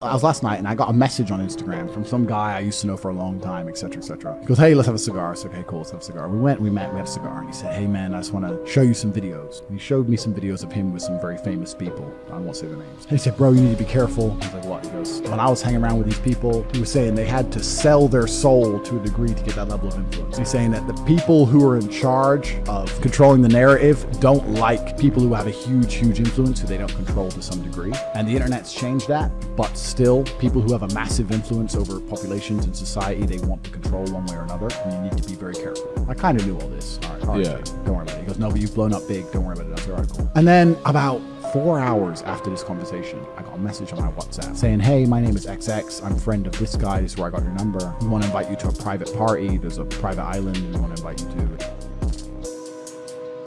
I was last night and I got a message on Instagram from some guy I used to know for a long time, etc., etc. He goes, "Hey, let's have a cigar." I said, "Okay, cool, let's have a cigar." We went, we met, we had a cigar, and he said, "Hey, man, I just want to show you some videos." And he showed me some videos of him with some very famous people. I won't say their names. And he said, "Bro, you need to be careful." I was like, "What?" He goes, "When I was hanging around with these people, he was saying they had to sell their soul to a degree to get that level of influence." He's saying that the people who are in charge of controlling the narrative don't like people who have a huge, huge influence who they don't control to some degree, and the internet's changed that, but still, people who have a massive influence over populations and society they want to control one way or another, and you need to be very careful. I kind of knew all this. All right, all right, Yeah. don't worry about it. He goes, no, but you've blown up big. Don't worry about it. That's all right, cool. And then about four hours after this conversation, I got a message on my WhatsApp saying, hey, my name is XX. I'm a friend of this guy. This is where I got your number. We want to invite you to a private party. There's a private island we want to invite you to.